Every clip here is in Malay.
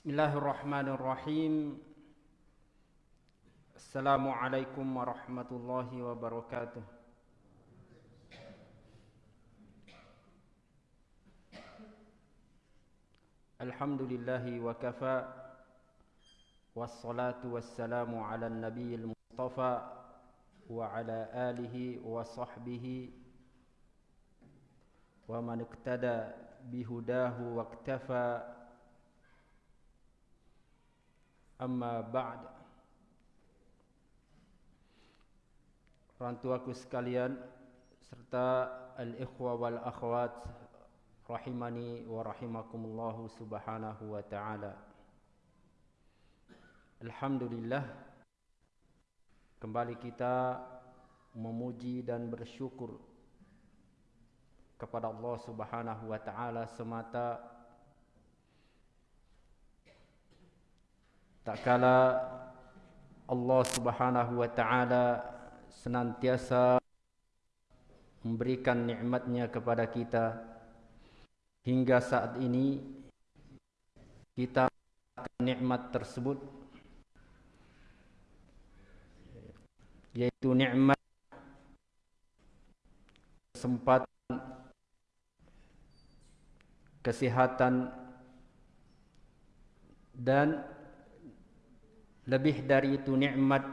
Bismillahirrahmanirrahim. Assalamualaikum warahmatullahi wabarakatuh. Alhamdulillahi wa kafa Wassalatu wassalamu ala nabiyil mustafa Wa ala alihi wa sahbihi Wa man iktada bihudahu wa iktafa Amma ba'd. Orang tuaku sekalian Serta al-ikhwa wal-akhwat Rahimani wa rahimakumullahu subhanahu wa ta'ala. Alhamdulillah Kembali kita Memuji dan bersyukur Kepada Allah subhanahu wa ta'ala Semata Tak kala Allah Subhanahu wa taala senantiasa memberikan nikmatnya kepada kita. Hingga saat ini kita nikmat tersebut yaitu nikmat kesempatan kesehatan dan lebih dari itu nikmat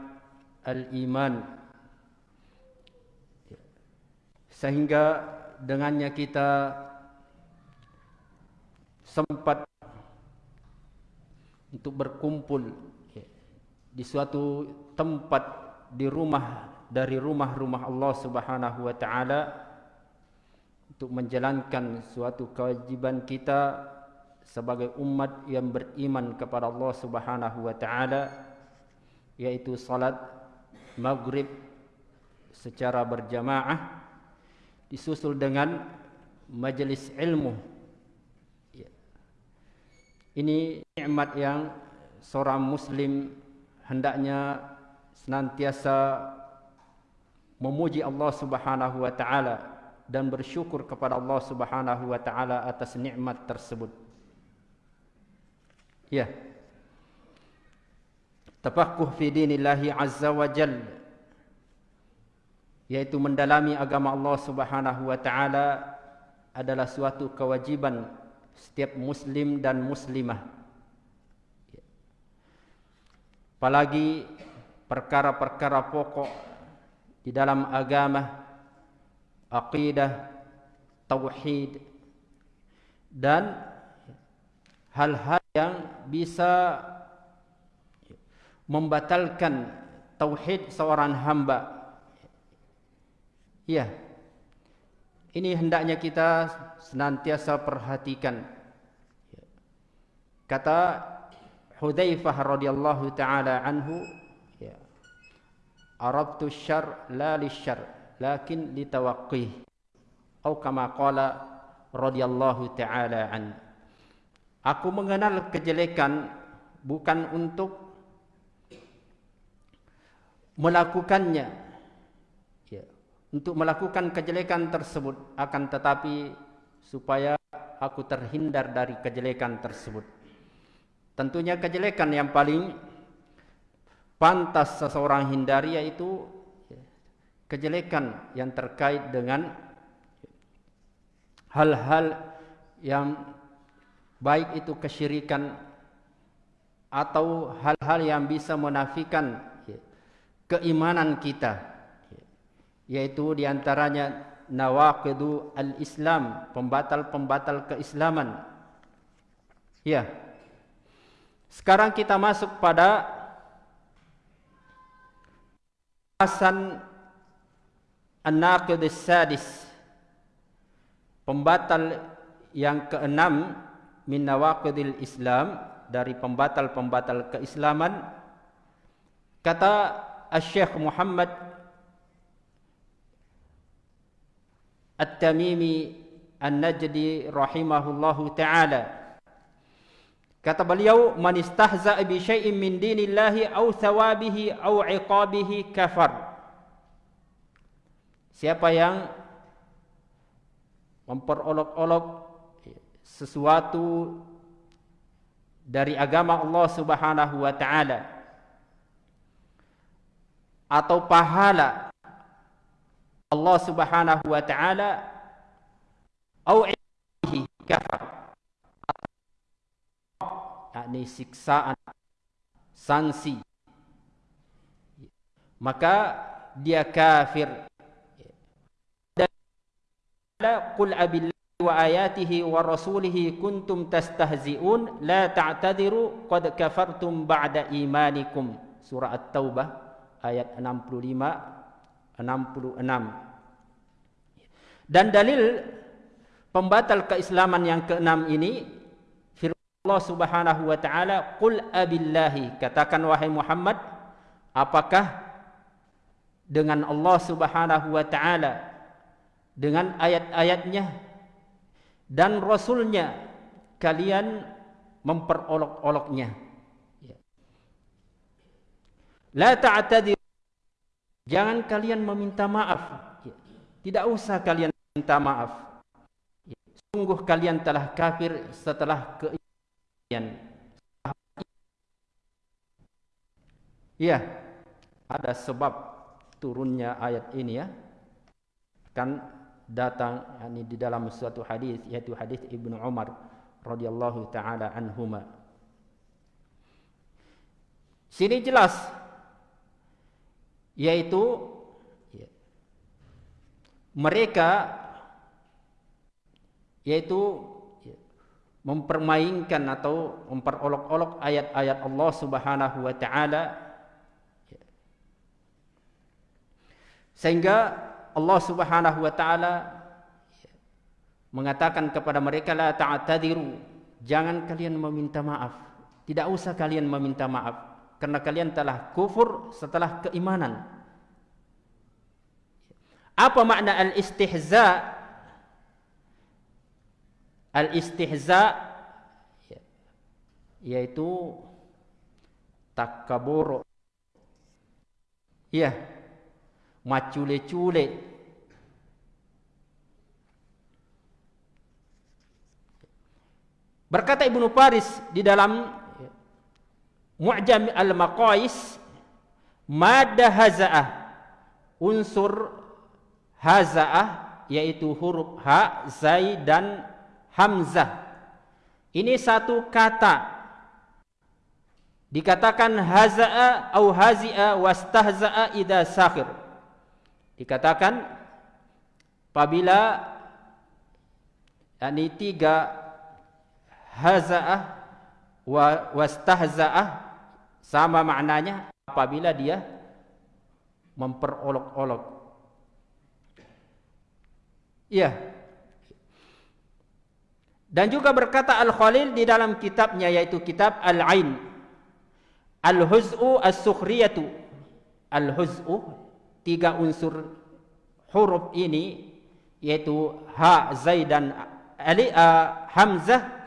al-iman. Sehingga dengannya kita sempat untuk berkumpul di suatu tempat di rumah dari rumah-rumah Allah Subhanahu wa taala untuk menjalankan suatu kewajiban kita sebagai umat yang beriman kepada Allah Subhanahu wa taala yaitu salat maghrib secara berjamaah disusul dengan majelis ilmu. Ya. Ini nikmat yang seorang muslim hendaknya senantiasa memuji Allah Subhanahu wa taala dan bersyukur kepada Allah Subhanahu wa taala atas nikmat tersebut. Ya. Tafaqquh fi dinillahi azza wa jal yaitu mendalami agama Allah Subhanahu wa taala adalah suatu kewajiban setiap muslim dan muslimah apalagi perkara-perkara pokok di dalam agama aqidah tauhid dan hal-hal yang bisa membatalkan tauhid seorang hamba. Ya. Ini hendaknya kita senantiasa perhatikan. Kata Hudzaifah radhiyallahu taala anhu, ya. Arabtu syarr la lisyarr, lakin litawaqqih. Atau kama qala radhiyallahu taala an. Aku mengenal kejelekan bukan untuk melakukannya. Ya, untuk melakukan kejelekan tersebut akan tetapi supaya aku terhindar dari kejelekan tersebut. Tentunya kejelekan yang paling pantas seseorang hindari yaitu ya, kejelekan yang terkait dengan hal-hal yang baik itu kesyirikan atau hal-hal yang bisa menafikan keimanan kita. Yaitu diantaranya nawaqidu al-islam pembatal-pembatal keislaman. Ya. Sekarang kita masuk pada asan an-naqid sadis pembatal yang keenam min nawaqidil islam dari pembatal-pembatal keislaman kata Al-Syekh Muhammad At-Tamimi An-Najdi rahimahullahu taala. Kata beliau man istahza bi syai'in min dinillahi aw thawabihi aw iqabihi kafar. Siapa yang memperolok-olok sesuatu dari agama Allah Subhanahu wa taala atau pahala Allah Subhanahu wa taala au ilmihi kafar. Yakni siksaan sanksi. Maka dia kafir. Qul abillahi wa ayatihi wa rasulihi kuntum tastahzi'un la ta'tadiru qad kafartum ba'da imanikum. Surah at-taubah ayat 65 66 dan dalil pembatal keislaman yang keenam ini firman Allah Subhanahu wa taala qul abillahi katakan wahai Muhammad apakah dengan Allah Subhanahu wa taala dengan ayat-ayatnya dan rasulnya kalian memperolok-oloknya. Ya. la ta'tadir jangan kalian meminta maaf. Ya. tidak usah kalian minta maaf. Ya. sungguh kalian telah kafir setelah keimanan ya. Ada sebab turunnya ayat ini ya. Kan datang yani di dalam suatu hadis yaitu hadis Ibnu Umar radhiyallahu taala anhuma. Sini jelas yaitu ya, mereka yaitu ya, mempermainkan atau memperolok-olok ayat-ayat Allah Subhanahu wa taala Sehingga Allah Subhanahu wa taala mengatakan kepada mereka la ta'tadiru, jangan kalian meminta maaf. Tidak usah kalian meminta maaf karena kalian telah kufur setelah keimanan. Apa makna al-istihza? Al-istihza yaitu takabur. Ya, macule-cule. Berkata Ibnu Faris di dalam Mu'jam al-Maqais madda haza'ah unsur haza'ah yaitu huruf ha, zai dan hamzah. Ini satu kata dikatakan haza'a au hazi'a wastahza'a idza sakhir dikatakan apabila yakni tiga haza'ah wa wastahza'ah sama maknanya apabila dia memperolok-olok. Iya dan juga berkata Al-Khalil di dalam kitabnya yaitu kitab Al-Ain. Al-Huz'u As-Sukhriyatu. Al-Huz'u tiga unsur huruf ini yaitu ha zai dan ali uh, hamzah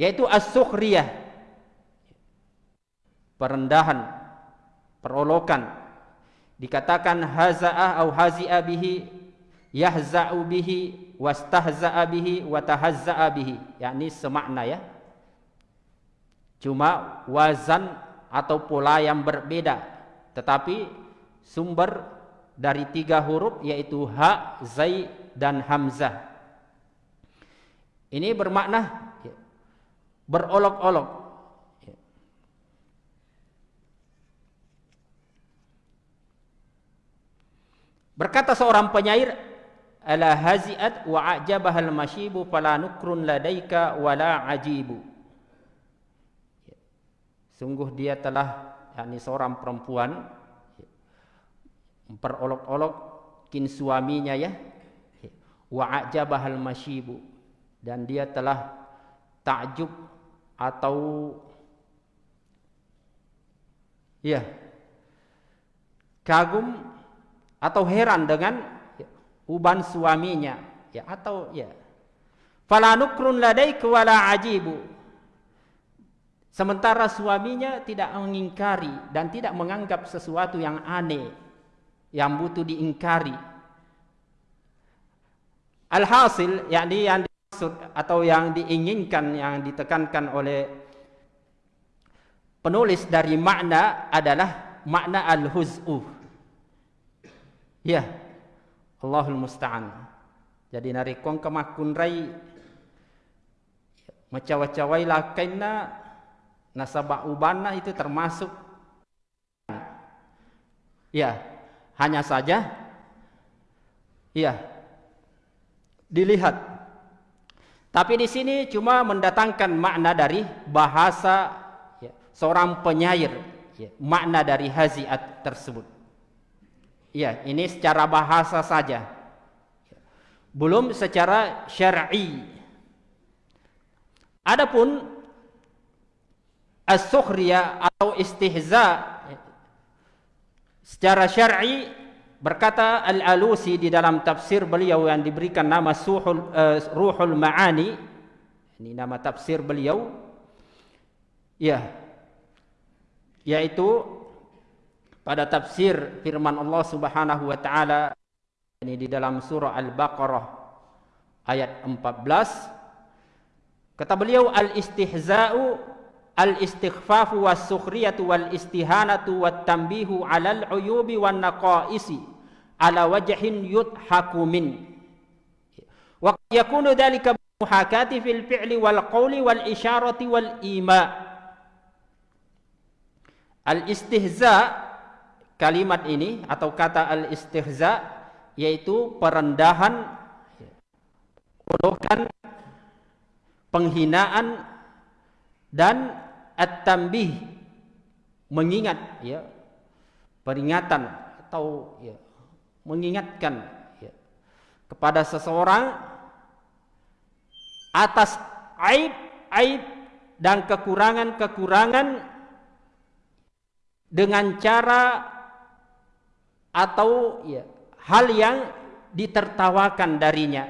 yaitu as-sukhriyah. Perendahan perolokan. Dikatakan hazaah au hazi'a bihi yahza'u bihi wastahza'a bihi wa tahazza'a bihi. Yakni semakna ya. Cuma wazan atau pola yang berbeda. Tetapi sumber dari tiga huruf yaitu ha, zai dan hamzah. Ini bermakna berolok-olok. Berkata seorang penyair, ala haziat wa ajabahal mashibu fala nukrun ladaika wala ajibu. Sungguh dia telah yakni seorang perempuan memperolok-olok kin suaminya ya wa ajabahal masyibu dan dia telah takjub atau ya kagum atau heran dengan uban suaminya. Ya atau ya. Fala nukrun ladaik wala ajibu. Sementara suaminya tidak mengingkari dan tidak menganggap sesuatu yang aneh yang butuh diingkari. Alhasil, yakni yang atau yang diinginkan yang ditekankan oleh penulis dari makna adalah makna al-huz'u. Ya. Allahul musta'an. Jadi nari kong kemakun rai macawa-cawai lakaina nasabah ubana itu termasuk ya hanya saja ya dilihat tapi di sini cuma mendatangkan makna dari bahasa ya, seorang penyair ya, makna dari haziat tersebut. Ya ini secara bahasa saja. Belum secara syar'i. Adapun as-sukhriyah atau istihza secara syar'i berkata Al-Alusi di dalam tafsir beliau yang diberikan nama Suhul uh, Ruhul Ma'ani. Ini nama tafsir beliau. Ya. Yaitu pada tafsir firman Allah Subhanahu wa taala ini di dalam surah Al-Baqarah ayat 14 kata beliau al-istihza'u al-istighfafu was-sukhriyatu wal-istihanatu wat-tanbihu 'alal 'uyubi wan-naqaisi 'ala wajhin yudhaku min. Wa yakunu dhalika muhakati fil fi'li wal qawli wal isharati wal ima. Al-istihza kalimat ini atau kata al-istihza yaitu perendahan ulukan penghinaan dan at-tambih mengingat ya peringatan atau ya mengingatkan ya, kepada seseorang atas aib-aib dan kekurangan-kekurangan dengan cara atau ya hal yang ditertawakan darinya.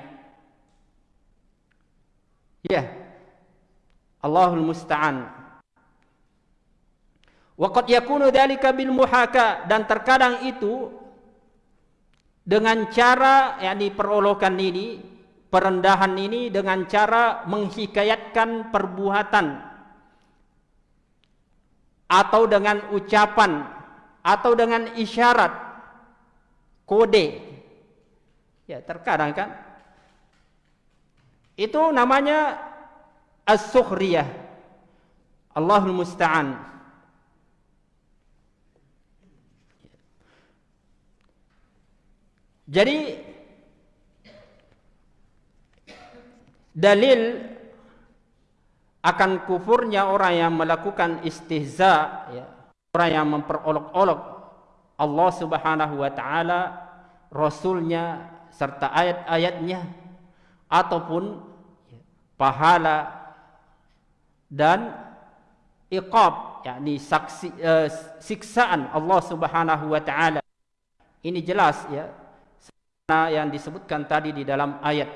Ya Allahul musta'an. Waqad yakunu dhalika bil muhaka dan terkadang itu dengan cara yakni perolokan ini perendahan ini dengan cara menghikayatkan perbuatan atau dengan ucapan atau dengan isyarat kode. Ya terkadang kan? Itu namanya as-sukhriyah Allahul musta'an Jadi dalil akan kufurnya orang yang melakukan istihza ya, orang yang memperolok-olok Allah Subhanahu wa taala rasulnya serta ayat-ayatnya ataupun pahala dan iqab yakni saksi uh, siksaan Allah Subhanahu wa taala. Ini jelas ya yang disebutkan tadi di dalam ayat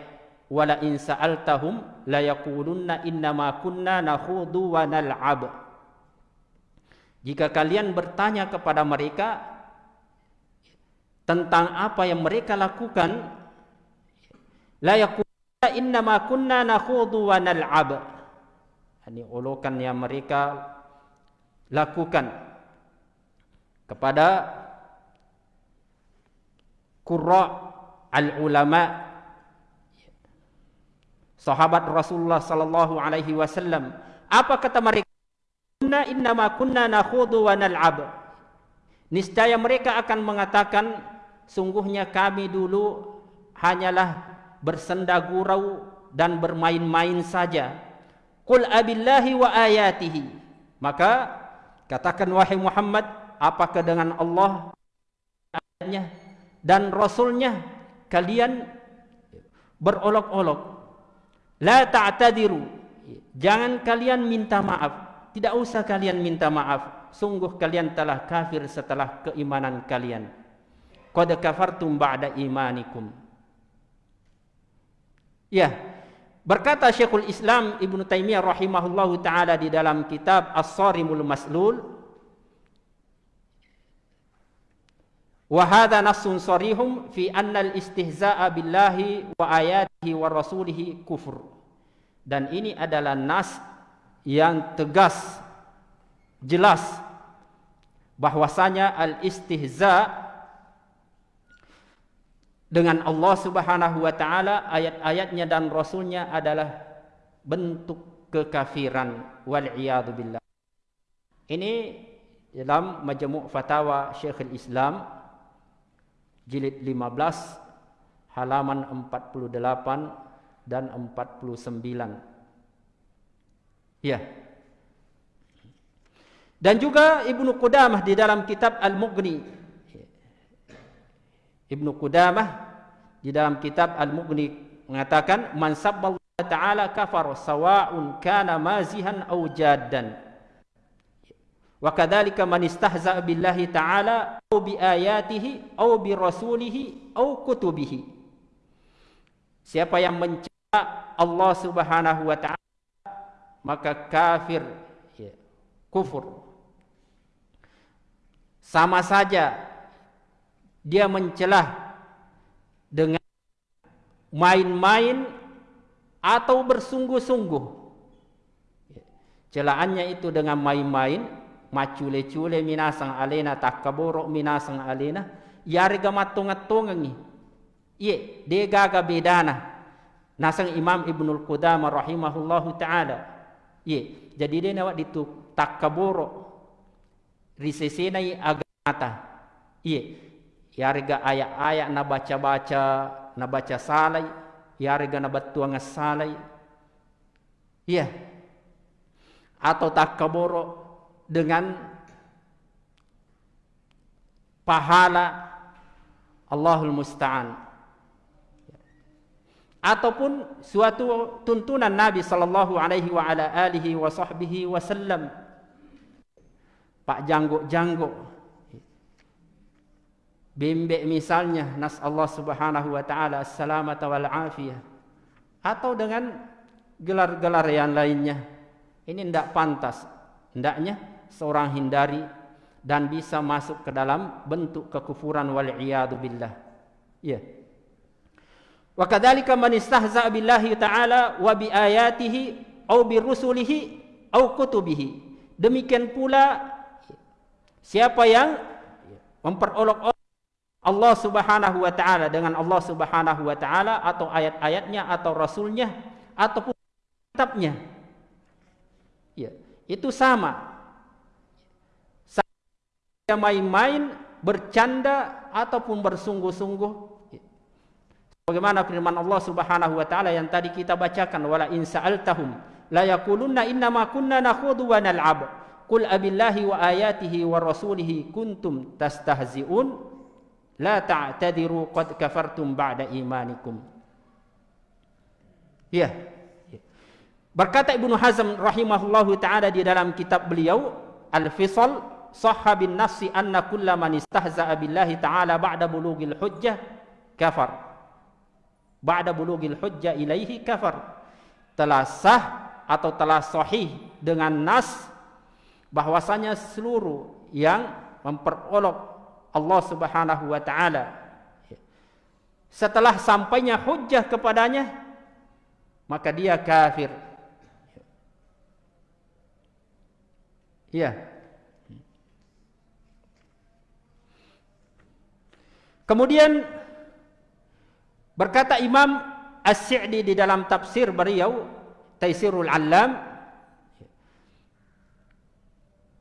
wala in sa'altahum la yaqulunna inna ma kunna nakhudu wa nal'ab. Jika kalian bertanya kepada mereka tentang apa yang mereka lakukan la yaqulunna inna ma kunna nakhudu wa nal'ab ini ulukan yang mereka lakukan kepada qurra al-ulama sahabat Rasulullah sallallahu alaihi wasallam apa kata mereka? Inna inna ma kunna nakhudu wa nal'ab. Niscaya mereka akan mengatakan sungguhnya kami dulu hanyalah bersenda gurau dan bermain-main saja. Qul abillahi wa ayatihi. Maka katakan wahai Muhammad apakah dengan Allah dan rasulnya kalian berolok-olok. La ta'tadiru. Jangan kalian minta maaf. Tidak usah kalian minta maaf. Sungguh kalian telah kafir setelah keimanan kalian. Qad kafartum ba'da imanikum. Ya. Berkata Syekhul Islam Ibnu Taimiyah rahimahullahu taala di dalam kitab As-Sarimul Maslul Sorihum fi annal istihza'a billahi wa ayatihi wa rasulihi kufur. dan ini adalah nas yang tegas jelas bahwasanya al-istihza dengan Allah Subhanahu wa taala ayat-ayatnya dan rasulnya adalah bentuk kekafiran wal iyad billah. Ini dalam Majmu' Fatawa Syekhul Islam jilid 15 halaman 48 dan 49. Ya. Dan juga Ibnu Qudamah di dalam kitab Al-Mughni. Ibnu Qudamah di dalam kitab Al-Mughni mengatakan man sabballahu ta'ala kafar sawa'un kana mazihan aw jaddan. Wa kadzalika man istahza'a billahi ta'ala aw bi ayatihi aw bi rasulihi aw kutubihi. Siapa yang mencela Allah Subhanahu wa ta'ala maka kafir ya, kufur sama saja dia mencelah dengan main-main atau bersungguh-sungguh celahannya itu dengan main-main macule-cule minasang alena takaboro minasang alena. Yarga matunga-tungangi. Ye de gaga bedana. Nasang imam ibnul qudamah rahimahullahu taala. Ye jadi dia nawak ditu takaboro risesenai agata iye yarga ayat-ayat na baca-baca na baca salai. Yarga na batuang salai. Iya atau takaboro dengan pahala Allahul musta'an. Ataupun suatu tuntunan Nabi sallallahu alaihi wa ala alihi wa sahbihi wasallam pak jangguk-jangguk. Bimbek misalnya nas Allah Subhanahu wa taala assalamata wal afiyah. Atau dengan gelar-gelar yang lainnya. Ini tidak pantas. Hendaknya seorang hindari dan bisa masuk ke dalam bentuk kekufuran wal iyad billah ya wa kadzalika man istahza billahi taala wa bi ayatihi au bi rusulihi au kutubihi demikian pula Siapa yang memperolok Allah Subhanahu wa taala dengan Allah Subhanahu wa taala atau ayat-ayatnya atau rasulnya ataupun kitabnya. Ya, itu sama. Saya main-main, bercanda ataupun bersungguh-sungguh. Bagaimana firman Allah Subhanahu wa taala yang tadi kita bacakan wala in sa'altahum la yaqulunna inna ma kunna nakhudhu wa nal'ab. Qul abillahi wa ayatihi wa rasulihi kuntum tastahzi'un la ta'tadiru qad kafartum ba'da imanikum. Ya. Berkata Ibnu Hazm rahimahullahu taala di dalam kitab beliau Al-Fisal sahha bin nafsi anna kulla man istahza'a billahi ta'ala ba'da bulughil hujjah kafar. Ba'da bulughil hujjah ilaihi kafar. Telah sah atau telah sahih dengan nas bahwasanya seluruh yang memperolok Allah Subhanahu wa taala setelah sampainya hujjah kepadanya maka dia kafir ya kemudian berkata Imam As-Sa'di di dalam tafsir beliau Taisirul Allam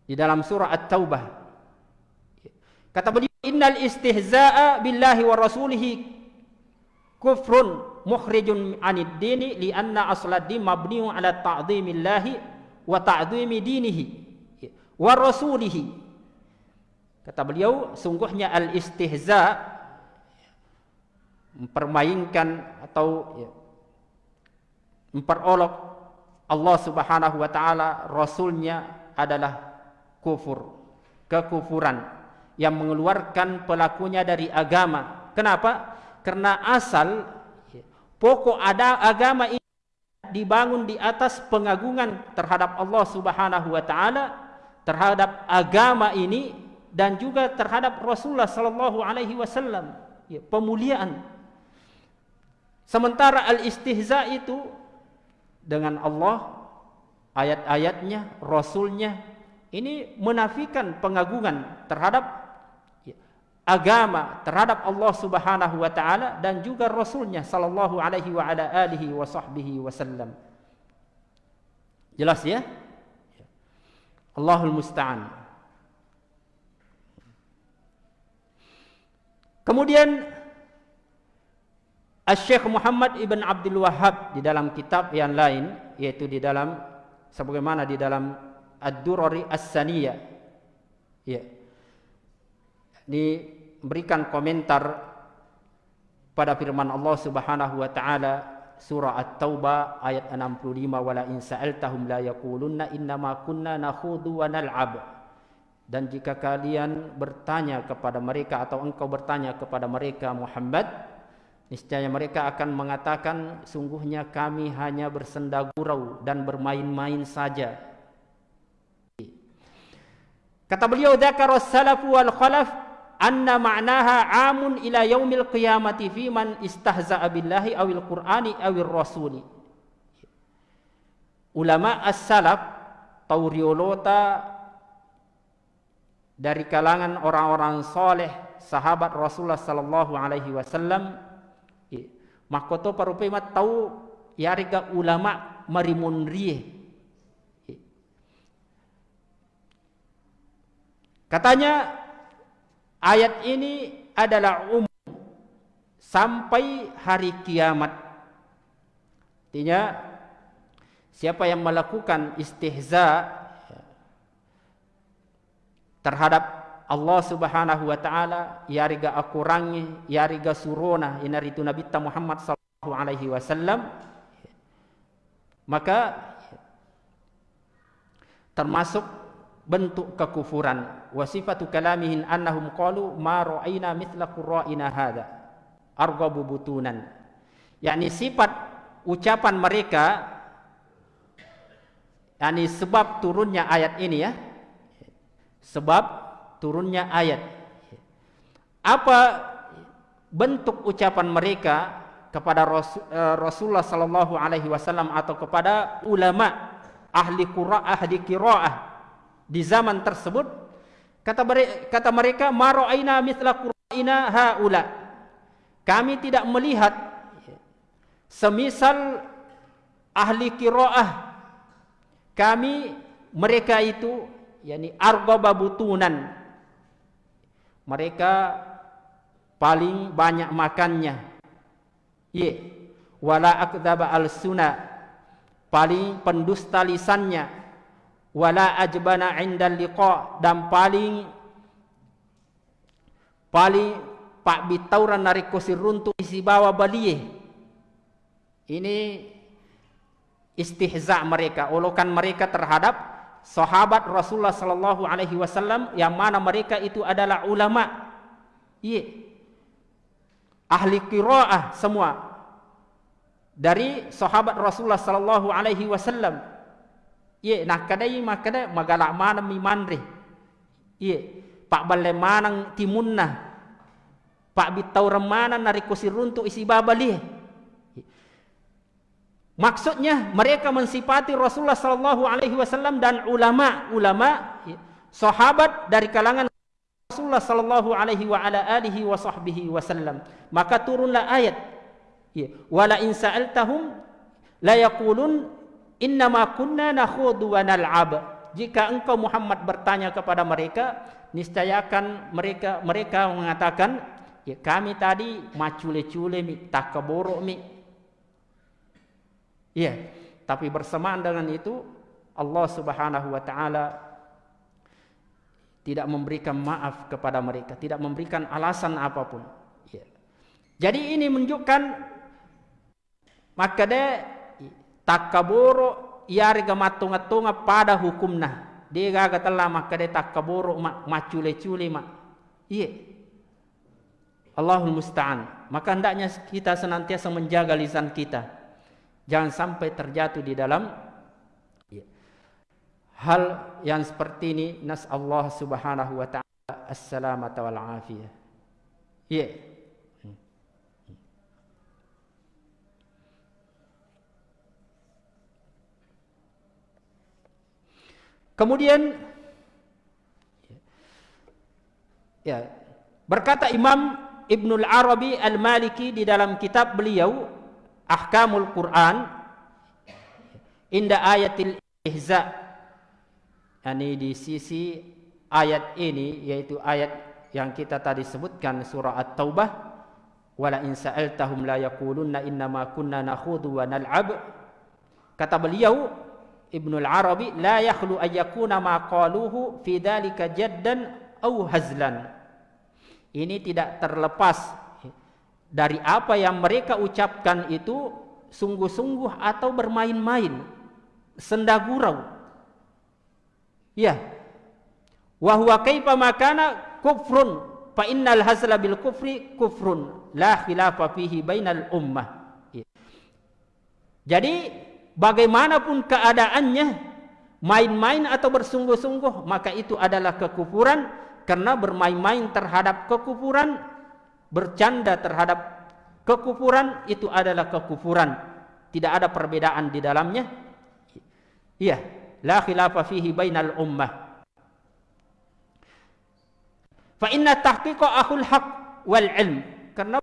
di dalam surah At-Taubah. Kata beliau, "Innal istihza'a billahi wa rasulihi kufrun mukhrijun 'anid dini li anna aslad din mabniun 'ala ta'dhimillahi wa ta'dhimi dinihi wa rasulihi." Kata beliau, sungguhnya al-istihza mempermainkan atau ya, memperolok Allah Subhanahu wa taala rasulnya adalah kufur, kekufuran yang mengeluarkan pelakunya dari agama. Kenapa? Karena asal pokok ada agama ini dibangun di atas pengagungan terhadap Allah Subhanahu wa taala, terhadap agama ini dan juga terhadap Rasulullah sallallahu alaihi wasallam. Ya, pemuliaan. Sementara al-istihza itu dengan Allah, ayat-ayatnya, rasulnya ini menafikan pengagungan terhadap agama terhadap Allah Subhanahu wa taala dan juga rasulnya sallallahu alaihi wa ala alihi wa sahbihi wasallam. Jelas ya? Allahul musta'an. Kemudian Al-Syekh Muhammad Ibn Abdul Wahhab di dalam kitab yang lain yaitu di dalam sebagaimana di dalam Ad-Durari As-Saniyah ya. Diberikan komentar pada firman Allah Subhanahu wa taala surah At-Taubah ayat 65 wala in sa'altahum la yaqulunna innama kunna nakhudu wa nal'ab dan jika kalian bertanya kepada mereka atau engkau bertanya kepada mereka Muhammad niscaya mereka akan mengatakan sungguhnya kami hanya bersenda gurau dan bermain-main saja. Kata beliau dzakara salafu wal khalaf anna ma'naha amun ila yaumil qiyamati fi man istahza'a billahi awil qur'ani awil rasuli. Ulama as-salaf tauriolota dari kalangan orang-orang soleh sahabat Rasulullah sallallahu alaihi wasallam makoto parupai mat tahu yariga ulama marimunri katanya ayat ini adalah umum sampai hari kiamat. Artinya siapa yang melakukan istihza terhadap Allah Subhanahu wa taala yariga akurangi yariga surona inaritu nabi Muhammad sallallahu alaihi wasallam. Maka termasuk bentuk kekufuran. Wasifatu kalamihin annahum qalu ma ra'ina mithla qurra'ina hadha. Arghabu butunan yakni sifat ucapan mereka yakni sebab turunnya ayat ini ya. Sebab turunnya ayat. Apa bentuk ucapan mereka kepada eh, Rasulullah sallallahu alaihi wasallam atau kepada ulama ahli qiraah ahli qiraah di zaman tersebut? Kata kata mereka mara'ina mithla qura'ina haula. Kami tidak melihat semisal ahli qiraah kami mereka itu yakni arghaba butunan mereka paling banyak makannya. Ye. Wala akdzaba al sunna paling pendusta lisannya. Wala ajbana indal liqa dan paling paling pak bitauran narik kusir runtuh isi bawa balie ini istihza mereka. Olokan mereka terhadap sahabat Rasulullah sallallahu alaihi wasallam yang mana mereka itu adalah ulama. Iya. Ahli qiraah semua. Dari sahabat Rasulullah sallallahu alaihi wasallam. Iya, nah kadai makada magala mana mi manri. Iya. Pak balle manang timunna. Pak bitau remana nari kusir runtuk isi babali. Maksudnya mereka mensifati Rasulullah sallallahu alaihi wasallam dan ulama-ulama sahabat dari kalangan Rasulullah sallallahu alaihi wa ala alihi wa sahbihi wasallam. Maka turunlah ayat. Ya, wala in sa'altahum la yaqulun inna ma kunna nakhudu wa nal'ab. Jika engkau Muhammad bertanya kepada mereka, niscaya akan mereka mereka mengatakan, ya kami tadi macule-cule mi takaboro mi Iya, tapi bersamaan dengan itu Allah Subhanahu wa taala tidak memberikan maaf kepada mereka, tidak memberikan alasan apapun. Ya. Jadi ini menunjukkan maka dia takaburu yari gamatunga-tunga pada hukumna. Dia gagal telah maka dia takaburu macule-cule mak. Iya. Allahul musta'an. Maka hendaknya kita senantiasa menjaga lisan kita. Jangan sampai terjatuh di dalam ya. hal yang seperti ini. Nas Allah Subhanahu wa taala assalamata wal afiyah. Ya. Kemudian ya, berkata Imam Ibnul Arabi Al-Maliki di dalam kitab beliau Ahkamul Quran inda ayatil ihza yani di sisi ayat ini yaitu ayat yang kita tadi sebutkan surah At-Taubah wala in sa'altahum la yaqulunna inna ma kunna nakhudu wa nal'ab kata beliau Ibnul Arabi la yakhlu ayyakuna ma qaluhu fi dhalika jaddan aw hazlan. Ini tidak terlepas dari apa yang mereka ucapkan itu sungguh-sungguh atau bermain-main, senda gurau. Ya. Wa huwa kaifa makana kufrun fa innal hazla bil kufri kufrun la khilafa fihi bainal ummah. Ya. Jadi bagaimanapun keadaannya main-main atau bersungguh-sungguh maka itu adalah kekufuran karena bermain-main terhadap kekufuran bercanda terhadap kekufuran itu adalah kekufuran. Tidak ada perbedaan di dalamnya. Iya la khilafa fihi bainal ummah. Fa inna tahqiqa akhul haq wal ilm. Karena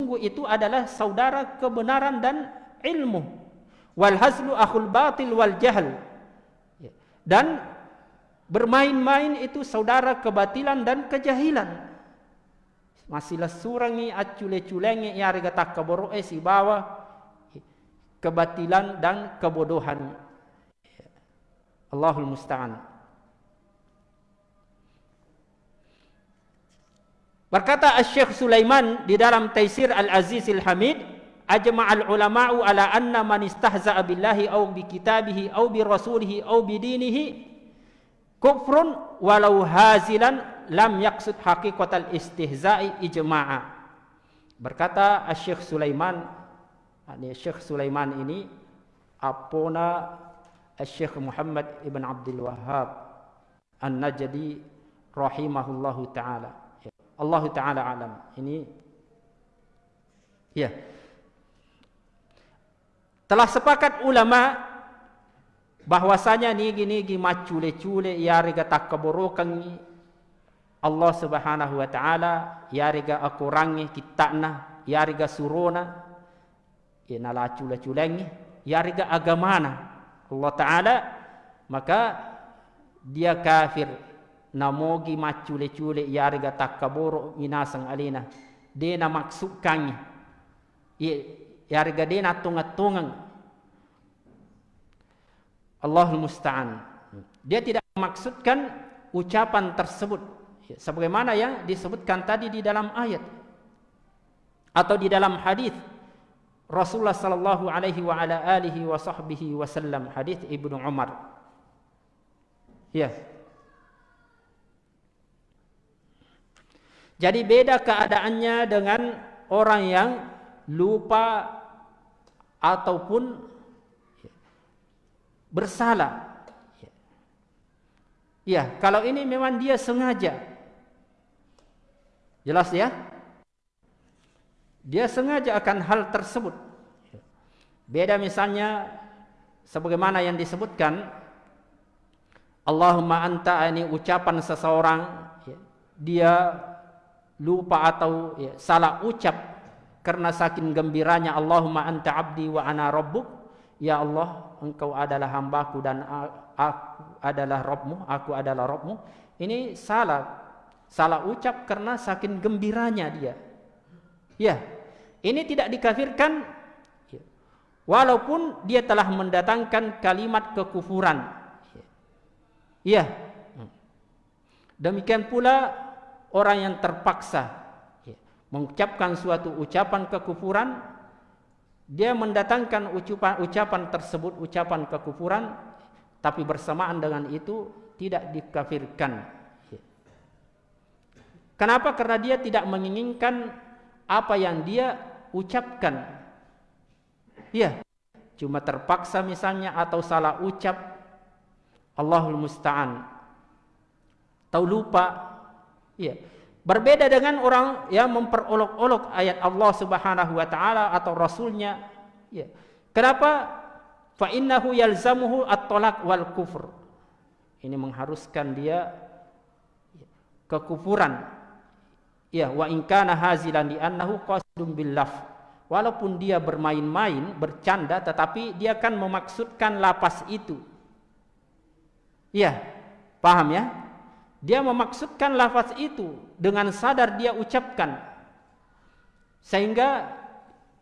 sungguh itu adalah saudara kebenaran dan ilmu. Wal hazlu akhul batil wal jahl. Dan bermain-main itu saudara kebatilan dan kejahilan masihlah surangi acule-culengi ya harga tak keboro eh bawa kebatilan dan kebodohan. Allahul musta'an Berkata Syekh Sulaiman di dalam Taisir Al-Aziz Al-Hamid ajma'al ulama'u ala anna man istahza'a billahi aw bi kitabihi aw bi rasulihi aw bi dinihi kufrun walau hazilan lam yaqsud haqiqatal istihza'i ijma'a. Berkata Syekh Sulaiman ini Syekh Sulaiman ini apona Syekh Muhammad ibn Abdul Wahhab An-Najdi rahimahullahu taala. Allah taala alam. Ini ya. Telah sepakat ulama bahwasanya ni gini gi macule-cule ya riga takaborokan Allah Subhanahu wa taala ya riga akurangi kitana ya riga surona ina la cule-culengi ya riga agamana. Allah taala maka dia kafir namogi macule-cule ya riga takaboro minasang alina. Dia na maksudkan yarga dia natung-tungang Allahul Musta'an. Dia tidak memaksudkan ucapan tersebut sebagaimana yang disebutkan tadi di dalam ayat atau di dalam hadis Rasulullah sallallahu alaihi wa ala alihi wa sahbihi wasallam hadis Ibnu Umar ya jadi beda keadaannya dengan orang yang lupa ataupun bersalah. Ya, kalau ini memang dia sengaja. Jelas ya? Dia sengaja akan hal tersebut. Beda misalnya sebagaimana yang disebutkan Allahumma anta ini ucapan seseorang ya, dia lupa atau ya, salah ucap karena saking gembiranya Allahumma anta abdi wa ana rabbuk ya Allah engkau adalah hambaku dan aku adalah rabbmu aku adalah rabbmu ini salah salah ucap karena saking gembiranya dia. Ya ini tidak dikafirkan. Walaupun dia telah mendatangkan kalimat kekufuran. Ya. Demikian pula orang yang terpaksa mengucapkan suatu ucapan kekufuran dia mendatangkan ucapan ucapan tersebut ucapan kekufuran tapi bersamaan dengan itu tidak dikafirkan kenapa karena dia tidak menginginkan apa yang dia ucapkan ya cuma terpaksa misalnya atau salah ucap Allahul musta'an tahu lupa ya Berbeda dengan orang yang memperolok-olok ayat Allah Subhanahu wa taala atau rasulnya. Ya. Kenapa? Fa innahu yalzamuhu at-talaq wal kufr. ini mengharuskan dia kekufuran ya wa in kana hazilan di annahu qasidun bil laf. Walaupun dia bermain-main bercanda tetapi dia kan memaksudkan lapas itu. Ya paham ya? Dia memaksudkan lafaz itu dengan sadar dia ucapkan. Sehingga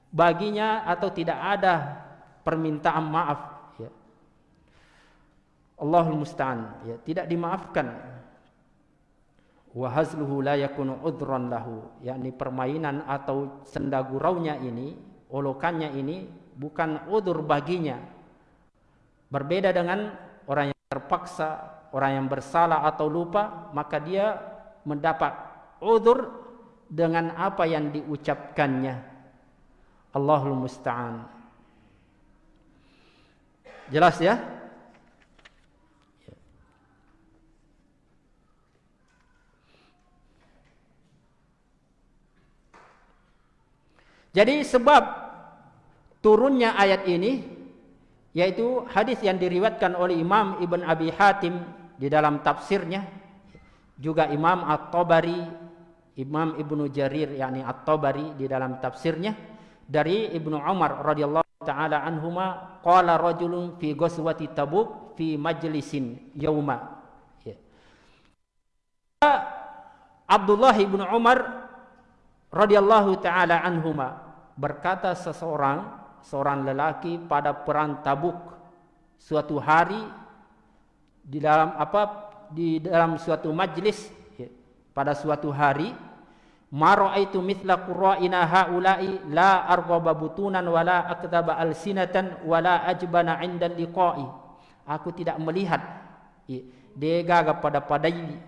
baginya atau tidak ada permintaan maaf ya. Allahul musta'an ya. Tidak dimaafkan wa hazluhu la yakunu udran lahu. Yakni permainan atau senda guraunya ini olokannya ini bukan udur baginya. Berbeda dengan orang yang terpaksa orang yang bersalah atau lupa maka dia mendapat udur dengan apa yang diucapkannya. Allahul musta'an. Jelas ya? Jadi sebab turunnya ayat ini yaitu hadis yang diriwayatkan oleh Imam Ibn Abi Hatim di dalam tafsirnya juga Imam At-Tabari Imam Ibnu Jarir yakni At-Tabari di dalam tafsirnya dari Ibnu Umar radhiyallahu taala anhuma qala rajulun fi ghazwati tabuk fi majlisin yauma ya. Abdullah bin Umar radhiyallahu taala anhuma berkata seseorang seorang lelaki pada perang Tabuk suatu hari di dalam apa di dalam suatu majlis ya, pada suatu hari Ma ra'aitu mithla qurra'ina haula'i la arghaba butunan wala akdaba alsinatan wala ajbana 'inda liqa'i. Aku tidak melihat dia gaga pada padai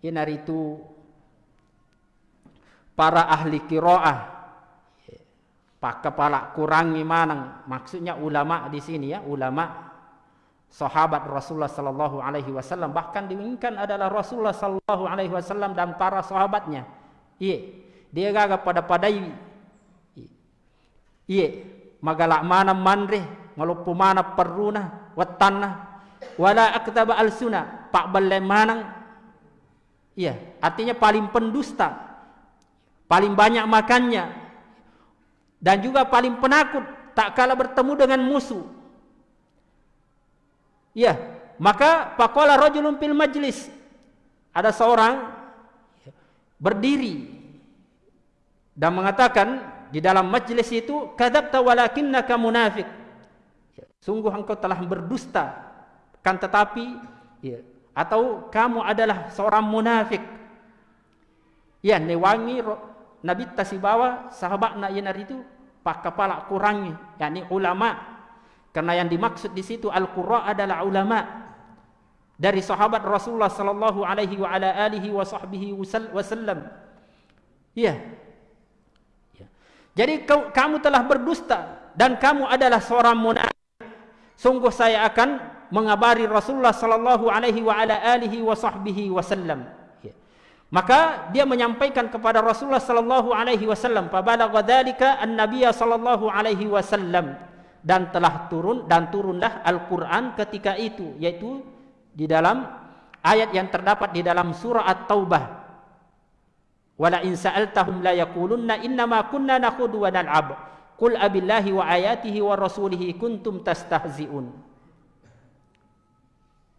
inar itu para ahli qira'ah pak kepala kurangi manang maksudnya ulama di sini ya ulama sahabat Rasulullah sallallahu alaihi wasallam bahkan diinginkan adalah Rasulullah sallallahu alaihi wasallam dan para sahabatnya Iya. Dia gaga pada padai. Iya. Magalak mana manre, ngalupu mana peruna, watana, wala aktaba al sunnah, pak balai manang. Iya. Artinya paling pendusta, paling banyak makannya, dan juga paling penakut tak kala bertemu dengan musuh. Iya. Maka pakola rojulun fil majlis. Ada seorang berdiri dan mengatakan di dalam majlis itu kadzabta walakinnaka munafiq ya, sungguh engkau telah berdusta kan tetapi ya, atau kamu adalah seorang munafik ya newangi nabi tasibawa sahabat nak yenar itu pak kepala kurangi yakni ulama karena yang dimaksud di situ al-qurra adalah ulama dari sahabat Rasulullah sallallahu alaihi wa ala alihi wa sahbihi wasallam. Ya. ya. Jadi kamu telah berdusta dan kamu adalah seorang munafik. Sungguh saya akan mengabari Rasulullah sallallahu alaihi wa ala alihi wa sahbihi wasallam. Maka dia menyampaikan kepada Rasulullah sallallahu alaihi wasallam, "Fa balagha dzalika an-nabiy sallallahu alaihi wasallam." Dan telah turun dan turunlah Al-Qur'an ketika itu yaitu di dalam ayat yang terdapat di dalam surah At-Taubah. Wala in sa'altahum la yaqulunna inna ma kunna nakhudu wa nal'ab. Qul abillahi wa ayatihi wa rasulihi kuntum tastahzi'un.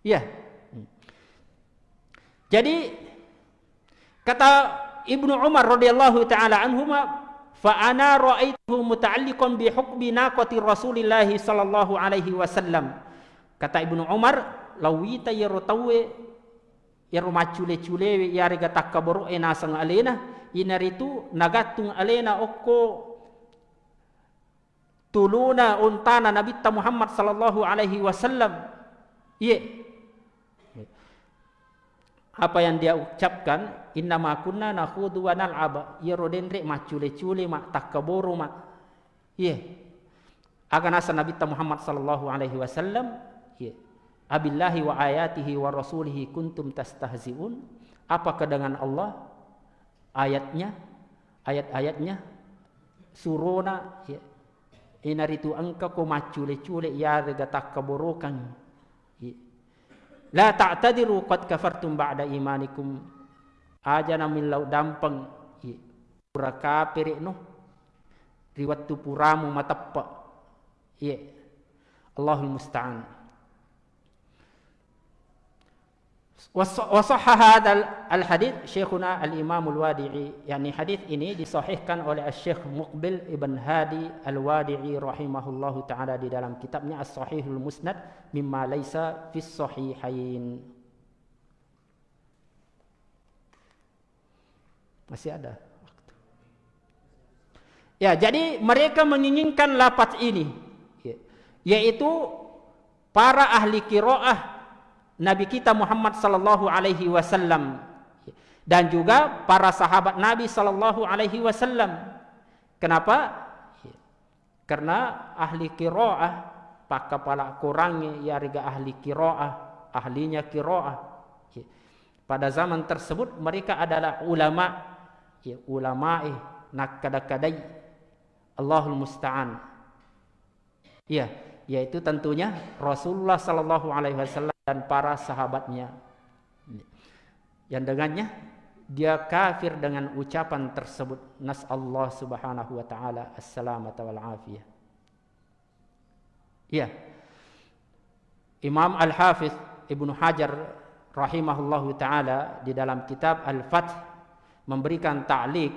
Ya. Jadi kata Ibnu Umar radhiyallahu taala anhuma fa ana ra'aituhu muta'alliqan bi hukmi naqati Rasulillah sallallahu alaihi wasallam. Kata Ibnu Umar, lawita yero tawe yero macule cule yare ga takaboro e nasang alena inaritu nagatung alena okko tuluna untana nabi Muhammad sallallahu alaihi wasallam ye apa yang dia ucapkan inna ma kunna nakhudu wa nal'ab yero denre macule cule mak takaboro mak ye. Akan asa nabi Muhammad sallallahu alaihi wasallam ye. Abillahi wa ayatihi wa rasulihi kuntum tastahzi'un. Apakah dengan Allah? Ayatnya ayat-ayatnya surona ya inaritu angka ko macule cule ya rega tak keburukan ya. La ta'tadiru qad kafartum ba'da imanikum. Aja namin lau dampang pura kafir no. Riwat tu puramu matappa. Ye. Allahul musta'an. Wasahah al-hadith Syekhuna al-Imam al-Wadi'i yakni hadith ini disahihkan oleh Syekh Muqbil Ibn Hadi al-Wadi'i rahimahullahu taala di dalam kitabnya As-Sahihul Musnad mimma laisa fis sahihain Masih ada Ya jadi mereka menginginkan lafaz ini ya, yaitu para ahli qiraah Nabi kita Muhammad sallallahu alaihi wasallam dan juga para sahabat Nabi sallallahu alaihi wasallam. Kenapa? Karena ahli qiraah pak kepala kurangnya ya riga ahli qiraah, ahlinya qiraah. Pada zaman tersebut mereka adalah ulama ya ulama eh nak kadai Allahul musta'an. Ya, yaitu tentunya Rasulullah sallallahu alaihi wasallam dan para sahabatnya. Yang dengannya dia kafir dengan ucapan tersebut nas Allah Subhanahu wa taala assalamata wal afiyah. Ya. Imam Al-Hafiz Ibnu Hajar rahimahullahu taala di dalam kitab Al-Fath memberikan ta'liq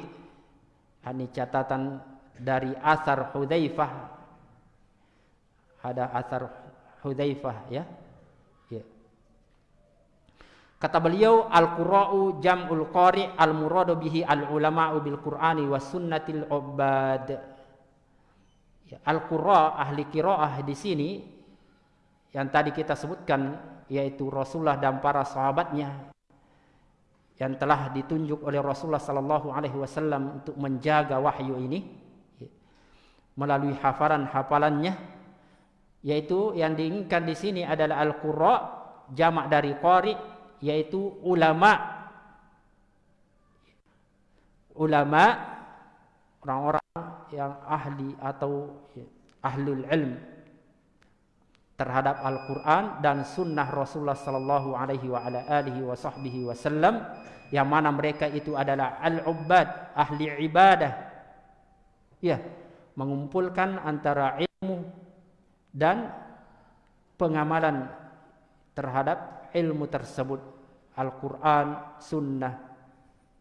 ini catatan dari asar Hudzaifah ada asar Hudzaifah ya Kata beliau al-qura'u jam'ul qari' al-muradu bihi al-ulama'u bil Qur'ani was sunnatil ubad. Ya, al-qura' ahli qira'ah di sini yang tadi kita sebutkan yaitu Rasulullah dan para sahabatnya yang telah ditunjuk oleh Rasulullah sallallahu alaihi wasallam untuk menjaga wahyu ini ya, melalui hafalan-hafalannya yaitu yang diinginkan di sini adalah al-qura' jamak dari qari' yaitu ulama. Ulama orang-orang yang ahli atau ahlul ilm terhadap Al-Quran dan sunnah Rasulullah sallallahu alaihi wa ala alihi wa sahbihi wasallam yang mana mereka itu adalah al-ubbad ahli ibadah. Ya mengumpulkan antara ilmu dan pengamalan terhadap ilmu tersebut Al-Quran, Sunnah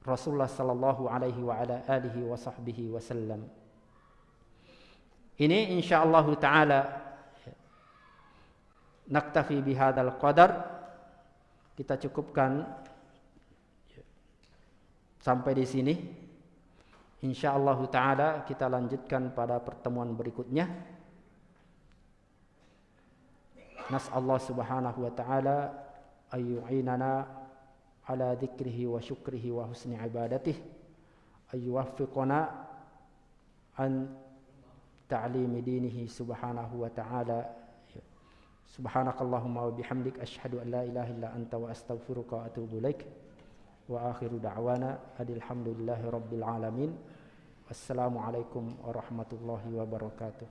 Rasulullah sallallahu alaihi wa ala alihi wa sahbihi wasallam. Ini insyaallah taala naktafi bihadzal qadar kita cukupkan sampai di sini. Insyaallah taala kita lanjutkan pada pertemuan berikutnya. Nas Allah Subhanahu wa taala أن يعيننا على ذكره وشكره وحسن عبادته أن يوفقنا عن تعليم دينه سبحانه وتعالى. سبحانك اللهم وبحمدك أشهد أن لا إله إلا أنت وأستغفرك وأتوب إليك. وآخر دعوانا أن الحمد لله رب العالمين. والسلام عليكم ورحمة الله وبركاته.